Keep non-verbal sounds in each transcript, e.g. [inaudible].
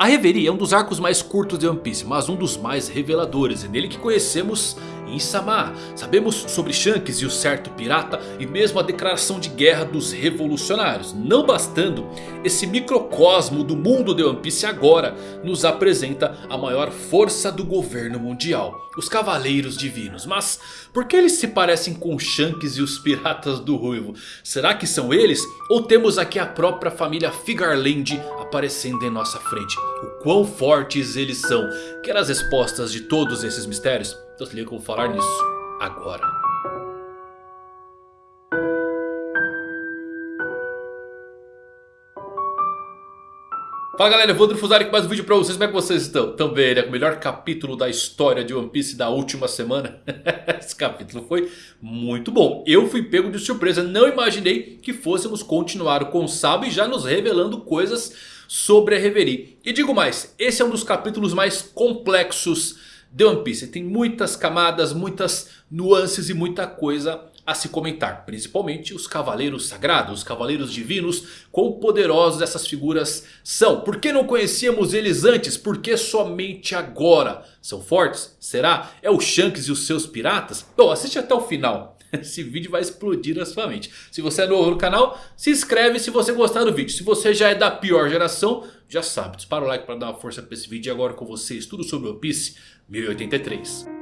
A Reverie é um dos arcos mais curtos de One Piece, mas um dos mais reveladores. É nele que conhecemos Insama. Sabemos sobre Shanks e o certo pirata e mesmo a declaração de guerra dos revolucionários. Não bastando, esse microcosmo do mundo de One Piece agora nos apresenta a maior força do governo mundial. Os Cavaleiros Divinos. Mas por que eles se parecem com Shanks e os Piratas do Ruivo? Será que são eles? Ou temos aqui a própria família Figarland aparecendo em nossa frente? O quão fortes eles são? Quer as respostas de todos esses mistérios? Então se liga que eu vou falar nisso agora. Fala galera, eu vou Drufuzari com mais um vídeo pra vocês, como é que vocês estão? Também, né? O melhor capítulo da história de One Piece da última semana [laughs] Esse capítulo foi muito bom Eu fui pego de surpresa, não imaginei que fôssemos continuar com o Sabo E já nos revelando coisas sobre a Reverie E digo mais, esse é um dos capítulos mais complexos The One Piece tem muitas camadas, muitas nuances e muita coisa a se comentar. Principalmente os cavaleiros sagrados, os cavaleiros divinos. Quão poderosos essas figuras são. Por que não conhecíamos eles antes? Por que somente agora? São fortes? Será? É o Shanks e os seus piratas? Bom, assiste até o final. [laughs] Esse vídeo vai explodir na sua mente. Se você é novo no canal, se inscreve se você gostar do vídeo. Se você já é da pior geração, já sabe. Dispara o like para dar uma força para esse vídeo. E agora com vocês, tudo sobre One Piece 1083.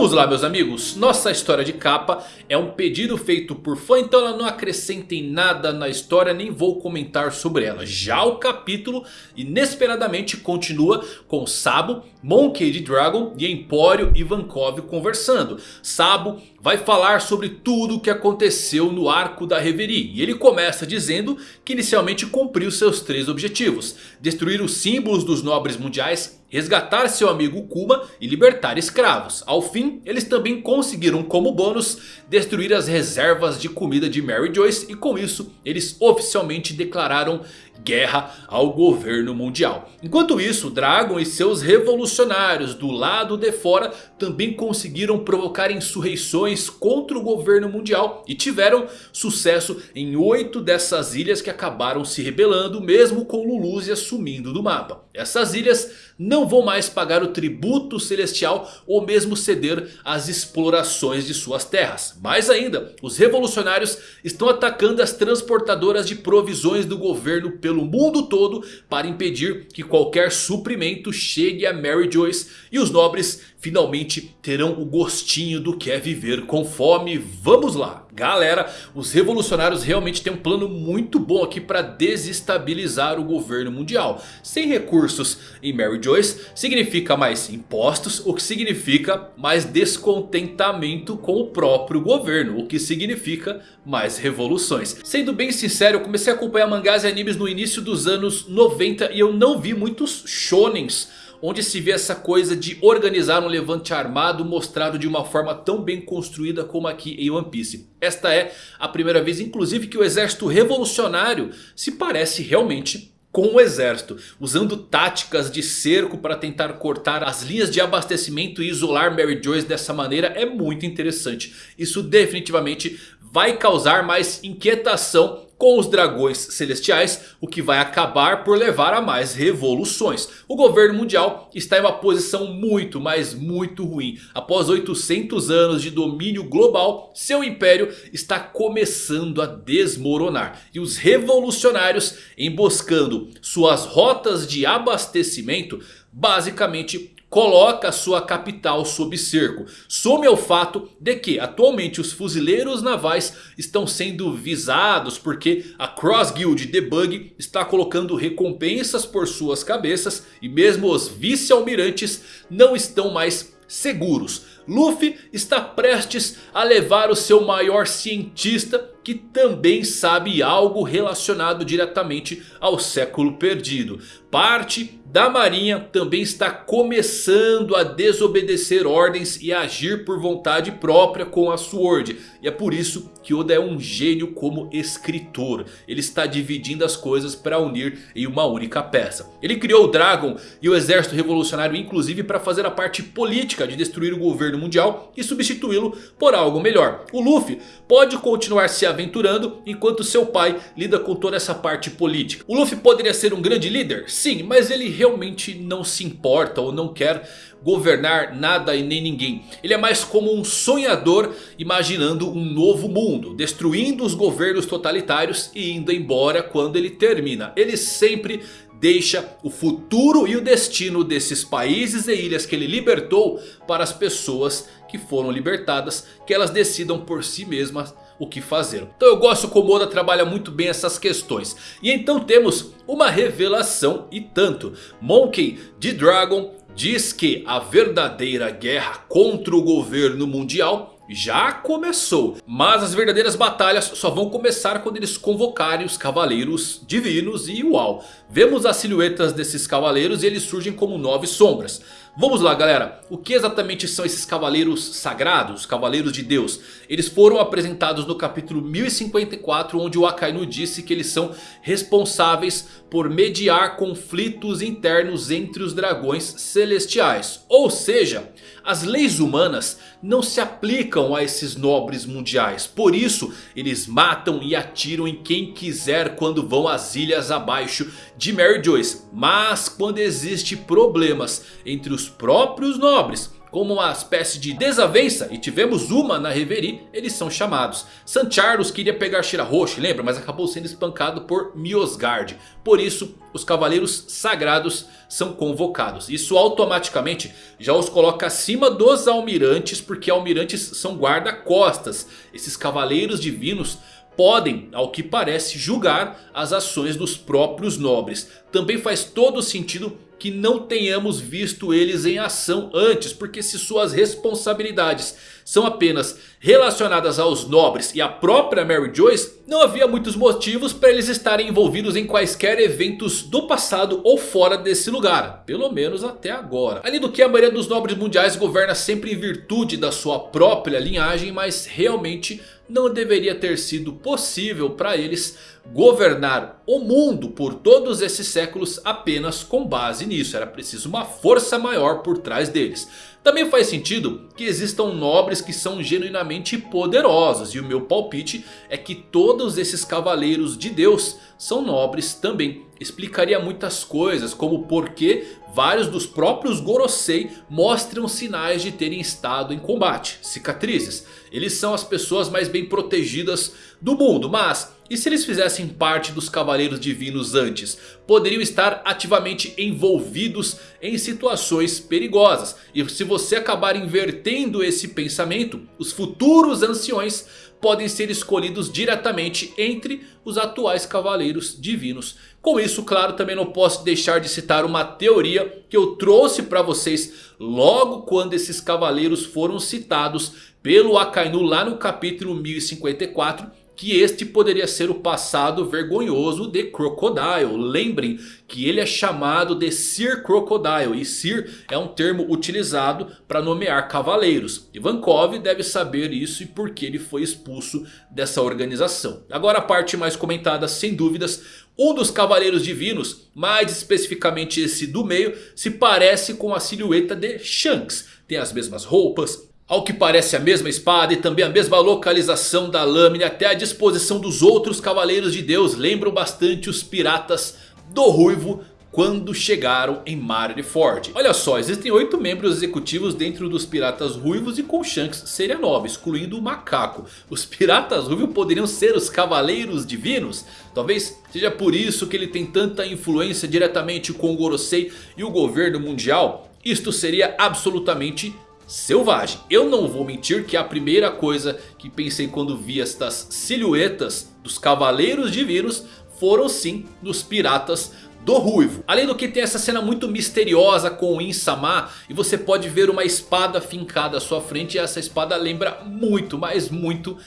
Vamos lá meus amigos, nossa história de capa é um pedido feito por fã, então ela não acrescenta em nada na história, nem vou comentar sobre ela. Já o capítulo inesperadamente continua com Sabo, Monkey D. Dragon e Empório e Vankov conversando. Sabo vai falar sobre tudo o que aconteceu no arco da Reverie. E ele começa dizendo que inicialmente cumpriu seus três objetivos. Destruir os símbolos dos nobres mundiais resgatar seu amigo Kuma e libertar escravos. Ao fim, eles também conseguiram como bônus destruir as reservas de comida de Mary Joyce. E com isso, eles oficialmente declararam guerra ao governo mundial. Enquanto isso, Dragon e seus revolucionários do lado de fora também conseguiram provocar insurreições contra o governo mundial e tiveram sucesso em oito dessas ilhas que acabaram se rebelando mesmo com Luluzia sumindo do mapa. Essas ilhas não vão mais pagar o tributo celestial ou mesmo ceder às explorações de suas terras. Mais ainda, os revolucionários estão atacando as transportadoras de provisões do governo pelo mundo todo para impedir que qualquer suprimento chegue a Mary Joyce e os nobres finalmente terão o gostinho do que é viver com fome. Vamos lá! Galera, os revolucionários realmente têm um plano muito bom aqui para desestabilizar o governo mundial. Sem recursos em Mary Joyce significa mais impostos, o que significa mais descontentamento com o próprio governo. O que significa mais revoluções. Sendo bem sincero, eu comecei a acompanhar mangás e animes no início dos anos 90 e eu não vi muitos shonens onde se vê essa coisa de organizar um levante armado mostrado de uma forma tão bem construída como aqui em One Piece. Esta é a primeira vez inclusive que o exército revolucionário se parece realmente com o exército, usando táticas de cerco para tentar cortar as linhas de abastecimento e isolar Mary Joyce dessa maneira é muito interessante. Isso definitivamente vai causar mais inquietação com os dragões celestiais, o que vai acabar por levar a mais revoluções. O governo mundial está em uma posição muito, mas muito ruim. Após 800 anos de domínio global, seu império está começando a desmoronar. E os revolucionários, emboscando suas rotas de abastecimento, basicamente coloca sua capital sob cerco. Some ao fato de que atualmente os fuzileiros navais estão sendo visados porque a Cross Guild Debug está colocando recompensas por suas cabeças e mesmo os vice-almirantes não estão mais seguros. Luffy está prestes a levar o seu maior cientista que também sabe algo relacionado diretamente ao século perdido. Parte da marinha também está começando a desobedecer ordens e agir por vontade própria com a Sword. E é por isso que Oda é um gênio como escritor. Ele está dividindo as coisas para unir em uma única peça. Ele criou o Dragon e o exército revolucionário inclusive para fazer a parte política de destruir o governo mundial e substituí-lo por algo melhor. O Luffy pode continuar se aventurando enquanto seu pai lida com toda essa parte política. O Luffy poderia ser um grande líder? Sim, mas ele realmente não se importa ou não quer governar nada e nem ninguém. Ele é mais como um sonhador imaginando um novo mundo. Destruindo os governos totalitários e indo embora quando ele termina. Ele sempre deixa o futuro e o destino desses países e ilhas que ele libertou para as pessoas que foram libertadas. Que elas decidam por si mesmas o que fazer. Então eu gosto como Oda trabalha muito bem essas questões. E então temos uma revelação e tanto. Monkey D. Dragon diz que a verdadeira guerra contra o governo mundial já começou. Mas as verdadeiras batalhas só vão começar quando eles convocarem os cavaleiros divinos e uau. Vemos as silhuetas desses cavaleiros e eles surgem como nove sombras. Vamos lá galera, o que exatamente são esses cavaleiros sagrados, cavaleiros de Deus? Eles foram apresentados no capítulo 1054 onde o Akainu disse que eles são responsáveis por mediar conflitos internos entre os dragões celestiais. Ou seja, as leis humanas não se aplicam a esses nobres mundiais. Por isso eles matam e atiram em quem quiser quando vão às ilhas abaixo de Mary Joyce. Mas quando existe problemas entre os próprios nobres como uma espécie de desavença, e tivemos uma na Reverie, eles são chamados. San Charles queria pegar Shirahoshi, lembra? Mas acabou sendo espancado por Miosgard. Por isso, os Cavaleiros Sagrados são convocados. Isso automaticamente já os coloca acima dos Almirantes, porque Almirantes são guarda-costas. Esses Cavaleiros Divinos podem, ao que parece, julgar as ações dos próprios nobres. Também faz todo sentido que não tenhamos visto eles em ação antes. Porque se suas responsabilidades são apenas relacionadas aos nobres e à própria Mary Joyce. Não havia muitos motivos para eles estarem envolvidos em quaisquer eventos do passado ou fora desse lugar. Pelo menos até agora. Além do que a maioria dos nobres mundiais governa sempre em virtude da sua própria linhagem. Mas realmente não deveria ter sido possível para eles governar o mundo por todos esses séculos apenas com base nisso. Era preciso uma força maior por trás deles. Também faz sentido que existam nobres que são genuinamente poderosos. E o meu palpite é que todos esses cavaleiros de Deus são nobres também. Explicaria muitas coisas como por que vários dos próprios Gorosei mostram sinais de terem estado em combate. Cicatrizes. Eles são as pessoas mais bem protegidas do mundo. Mas e se eles fizessem parte dos Cavaleiros Divinos antes? Poderiam estar ativamente envolvidos em situações perigosas. E se você acabar invertendo esse pensamento, os futuros anciões podem ser escolhidos diretamente entre os atuais Cavaleiros Divinos. Com isso, claro, também não posso deixar de citar uma teoria que eu trouxe para vocês logo quando esses Cavaleiros foram citados pelo Akainu lá no capítulo 1054 que este poderia ser o passado vergonhoso de Crocodile. Lembrem que ele é chamado de Sir Crocodile. E Sir é um termo utilizado para nomear cavaleiros. Ivankov deve saber isso e por que ele foi expulso dessa organização. Agora a parte mais comentada sem dúvidas. Um dos cavaleiros divinos, mais especificamente esse do meio, se parece com a silhueta de Shanks. Tem as mesmas roupas, ao que parece a mesma espada e também a mesma localização da lâmina até a disposição dos outros cavaleiros de Deus lembram bastante os piratas do Ruivo quando chegaram em Marineford. Olha só, existem 8 membros executivos dentro dos Piratas Ruivos e com Shanks seria 9, excluindo o Macaco. Os Piratas Ruivos poderiam ser os Cavaleiros Divinos? Talvez seja por isso que ele tem tanta influência diretamente com o Gorosei e o governo mundial. Isto seria absolutamente selvagem. Eu não vou mentir que a primeira coisa que pensei quando vi estas silhuetas dos cavaleiros divinos foram sim nos piratas do Ruivo. Além do que tem essa cena muito misteriosa com o Insama. E você pode ver uma espada fincada à sua frente. E essa espada lembra muito, mas muito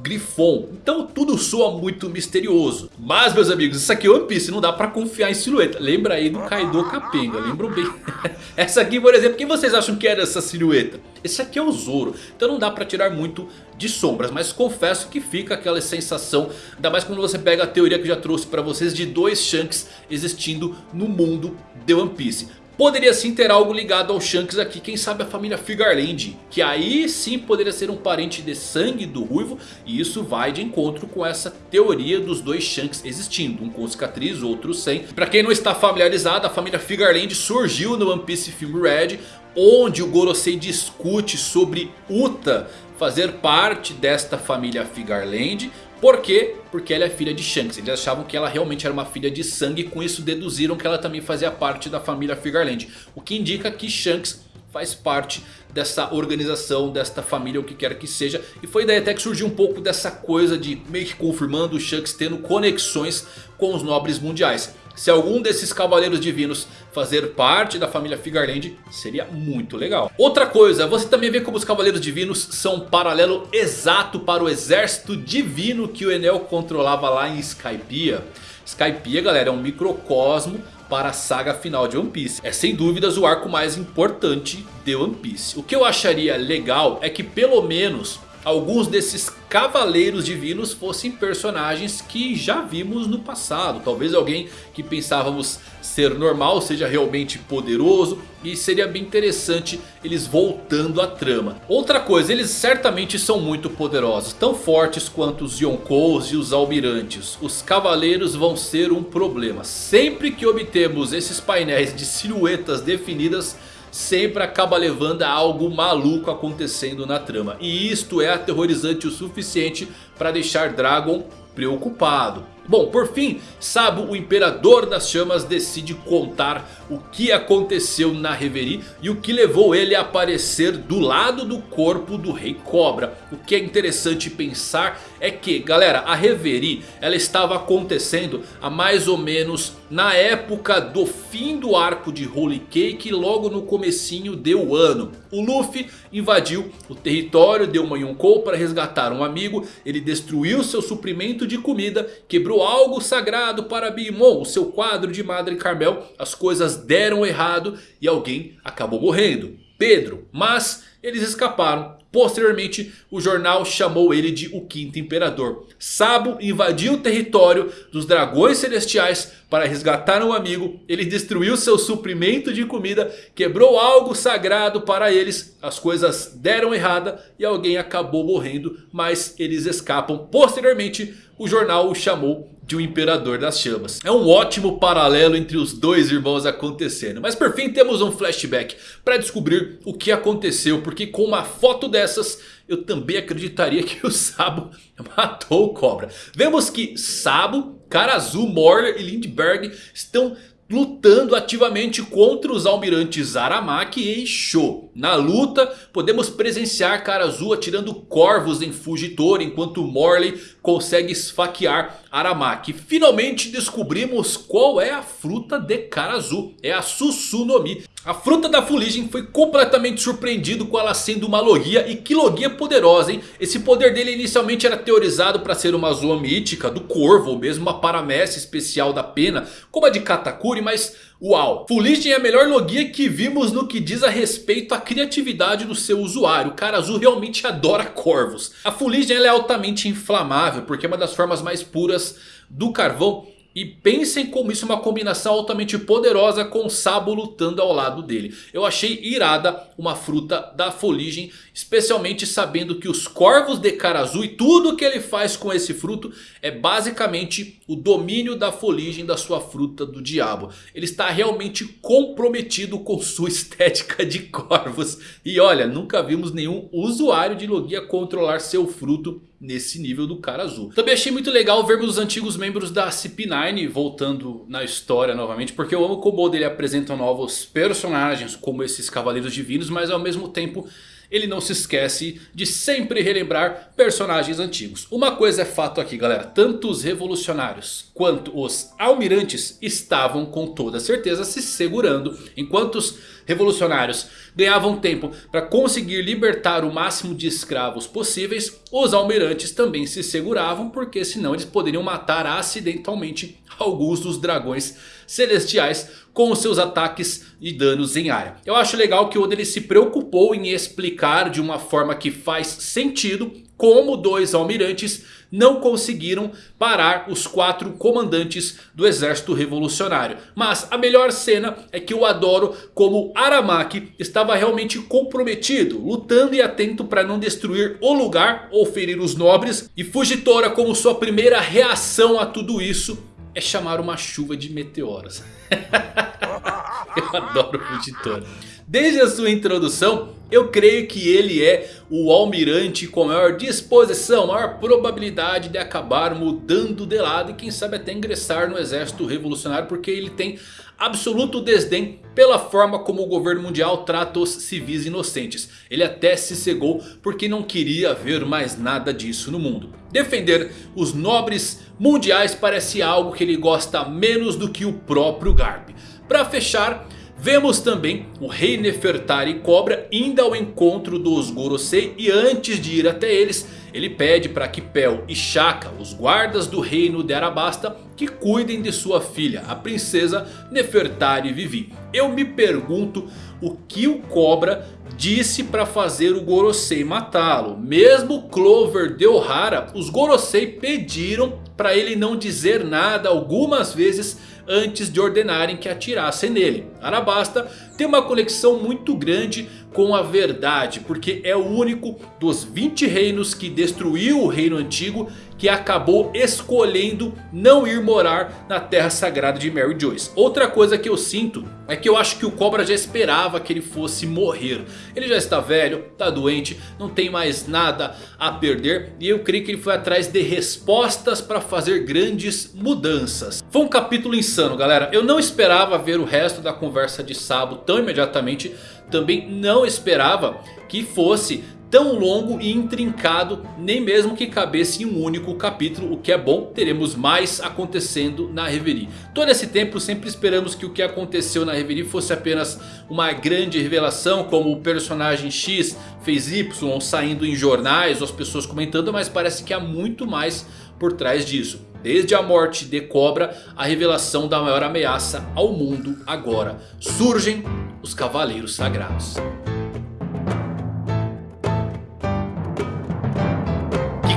Grifon. Então tudo soa muito misterioso. Mas meus amigos, isso aqui é One Piece, não dá pra confiar em silhueta. Lembra aí do Kaido Capenga, lembram bem. [laughs] essa aqui por exemplo, quem vocês acham que era essa silhueta? Esse aqui é o Zoro, então não dá pra tirar muito de sombras. Mas confesso que fica aquela sensação, ainda mais quando você pega a teoria que eu já trouxe pra vocês de dois Shanks existindo no mundo de One Piece. Poderia sim ter algo ligado ao Shanks aqui, quem sabe a família Figarland. Que aí sim poderia ser um parente de sangue do Ruivo. E isso vai de encontro com essa teoria dos dois Shanks existindo. Um com cicatriz, outro sem. Pra quem não está familiarizado, a família Figarland surgiu no One Piece Film Red. Onde o Gorosei discute sobre Uta fazer parte desta família Figarland. Por quê? Porque ela é filha de Shanks. Eles achavam que ela realmente era uma filha de sangue. E com isso deduziram que ela também fazia parte da família Figarland. O que indica que Shanks faz parte dessa organização, desta família, o que quer que seja. E foi daí até que surgiu um pouco dessa coisa de meio que confirmando o Shanks tendo conexões com os nobres mundiais. Se algum desses cavaleiros divinos fazer parte da família Figarland, seria muito legal. Outra coisa, você também vê como os cavaleiros divinos são um paralelo exato para o exército divino que o Enel controlava lá em Skypiea. Skypiea, galera, é um microcosmo para a saga final de One Piece. É sem dúvidas o arco mais importante de One Piece. O que eu acharia legal é que pelo menos alguns desses cavaleiros divinos fossem personagens que já vimos no passado. Talvez alguém que pensávamos ser normal seja realmente poderoso. E seria bem interessante eles voltando à trama. Outra coisa, eles certamente são muito poderosos. Tão fortes quanto os Yonkous e os Almirantes. Os cavaleiros vão ser um problema. Sempre que obtemos esses painéis de silhuetas definidas sempre acaba levando a algo maluco acontecendo na trama. E isto é aterrorizante o suficiente para deixar Dragon preocupado. Bom, por fim, Sabo, o Imperador das Chamas, decide contar o que aconteceu na Reverie e o que levou ele a aparecer do lado do corpo do Rei Cobra. O que é interessante pensar é que, galera, a Reverie ela estava acontecendo há mais ou menos na época do fim do arco de Holy Cake, logo no comecinho do ano. O Luffy invadiu o território de uma Yonkou para resgatar um amigo, ele destruiu seu suprimento de comida, quebrou algo sagrado para Bimon, o seu quadro de Madre Carmel, as coisas deram errado e alguém acabou morrendo. Pedro, mas eles escaparam. Posteriormente, o jornal chamou ele de o Quinto Imperador. Sabo invadiu o território dos Dragões Celestiais para resgatar um amigo. Ele destruiu seu suprimento de comida, quebrou algo sagrado para eles. As coisas deram errada e alguém acabou morrendo, mas eles escapam. Posteriormente, o jornal o chamou de um Imperador das Chamas. É um ótimo paralelo entre os dois irmãos acontecendo. Mas por fim temos um flashback para descobrir o que aconteceu. Porque com uma foto dessas eu também acreditaria que o Sabo [laughs] matou o Cobra. Vemos que Sabo, Karazu, Morler e Lindbergh estão lutando ativamente contra os almirantes Aramaki e Sho. Na luta podemos presenciar Karazu atirando corvos em Fugitor enquanto Morley consegue esfaquear Aramaki. Finalmente descobrimos qual é a fruta de Karazu. É a Susunomi. A fruta da fuligem foi completamente surpreendido com ela sendo uma logia. E que logia poderosa, hein? Esse poder dele inicialmente era teorizado para ser uma zoa mítica do corvo. Ou mesmo uma paramécia especial da pena. Como a de Katakuri, mas... Uau! Fuligem é a melhor logia que vimos no que diz a respeito à criatividade do seu usuário. O cara azul realmente adora corvos. A fuligem é altamente inflamável porque é uma das formas mais puras do carvão. E pensem como isso é uma combinação altamente poderosa com o Sabo lutando ao lado dele. Eu achei irada uma fruta da foligem. Especialmente sabendo que os corvos de cara azul e tudo que ele faz com esse fruto é basicamente o domínio da foligem da sua fruta do diabo. Ele está realmente comprometido com sua [laughs] estética de corvos. E olha, nunca vimos nenhum usuário de Logia controlar seu fruto nesse nível do cara azul. Também achei muito legal vermos os antigos membros da CP9 voltando na história novamente. Porque eu amo como ele apresenta novos personagens como esses cavaleiros divinos. Mas ao mesmo tempo ele não se esquece de sempre relembrar personagens antigos. Uma coisa é fato aqui galera, tanto os revolucionários quanto os almirantes estavam com toda certeza se segurando. Enquanto os revolucionários ganhavam tempo para conseguir libertar o máximo de escravos possíveis. Os almirantes também se seguravam. Porque senão eles poderiam matar acidentalmente alguns dos dragões celestiais com seus ataques e danos em área. Eu acho legal que o Oda ele se preocupou em explicar de uma forma que faz sentido como dois almirantes não conseguiram parar os quatro comandantes do exército revolucionário. Mas a melhor cena é que eu adoro como Aramaki estava realmente comprometido, lutando e atento para não destruir o lugar ou ferir os nobres. E Fujitora como sua primeira reação a tudo isso é chamar uma chuva de meteoros. [laughs] eu adoro Fujitora. Desde a sua introdução, eu creio que ele é o almirante com maior disposição, maior probabilidade de acabar mudando de lado e quem sabe até ingressar no exército revolucionário porque ele tem absoluto desdém pela forma como o governo mundial trata os civis inocentes. Ele até se cegou porque não queria ver mais nada disso no mundo. Defender os nobres mundiais parece algo que ele gosta menos do que o próprio Garp. Para fechar... Vemos também o rei Nefertari Cobra indo ao encontro dos Gorosei e antes de ir até eles, ele pede para que Pel e Shaka, os guardas do reino de Arabasta, que cuidem de sua filha, a princesa Nefertari Vivi. Eu me pergunto o que o Cobra disse para fazer o Gorosei matá-lo. Mesmo Clover de Ohara, os Gorosei pediram para ele não dizer nada algumas vezes antes de ordenarem que atirassem nele. Arabasta tem uma conexão muito grande com a verdade, porque é o único dos 20 reinos que destruiu o reino antigo que acabou escolhendo não ir morar na terra sagrada de Mary Joyce. Outra coisa que eu sinto é que eu acho que o Cobra já esperava que ele fosse morrer. Ele já está velho, está doente, não tem mais nada a perder. E eu creio que ele foi atrás de respostas para fazer grandes mudanças. Foi um capítulo insano galera. Eu não esperava ver o resto da conversa de Sabo tão imediatamente. Também não esperava que fosse tão longo e intrincado, nem mesmo que cabesse em um único capítulo. O que é bom, teremos mais acontecendo na Reverie. Todo esse tempo sempre esperamos que o que aconteceu na Reverie fosse apenas uma grande revelação. Como o personagem X fez Y saindo em jornais ou as pessoas comentando. Mas parece que há muito mais por trás disso. Desde a morte de Cobra, a revelação da maior ameaça ao mundo agora. Surgem os Cavaleiros Sagrados.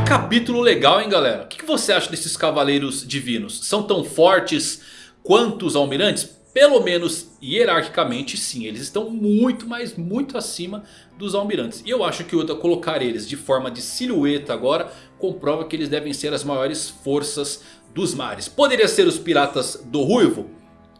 capítulo legal, hein, galera? O que você acha desses cavaleiros divinos? São tão fortes quanto os almirantes? Pelo menos hierarquicamente sim, eles estão muito, mas muito acima dos almirantes. E eu acho que o Oda colocar eles de forma de silhueta agora comprova que eles devem ser as maiores forças dos mares. Poderia ser os piratas do Ruivo?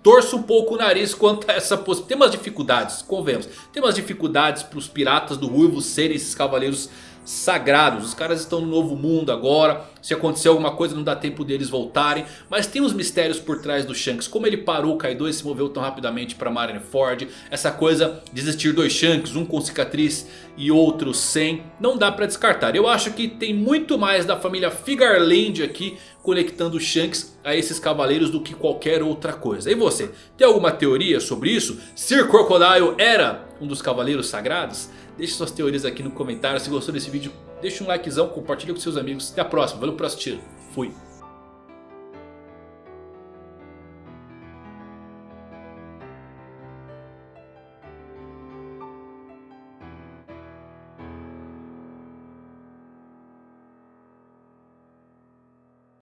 Torço um pouco o nariz quanto a essa possibilidade. Tem umas dificuldades, convenhamos. Tem umas dificuldades para os piratas do Ruivo serem esses cavaleiros sagrados. Os caras estão no novo mundo agora. Se acontecer alguma coisa não dá tempo deles voltarem. Mas tem uns mistérios por trás do Shanks. Como ele parou o Kaido e se moveu tão rapidamente para Marineford. Essa coisa de existir dois Shanks. Um com cicatriz e outro sem. Não dá para descartar. Eu acho que tem muito mais da família Figarland aqui. Conectando Shanks a esses cavaleiros do que qualquer outra coisa. E você? Tem alguma teoria sobre isso? Sir Crocodile era um dos cavaleiros sagrados? Deixe suas teorias aqui no comentário. Se gostou desse vídeo, deixa um likezão, compartilha com seus amigos. Até a próxima. Valeu por assistir. Fui.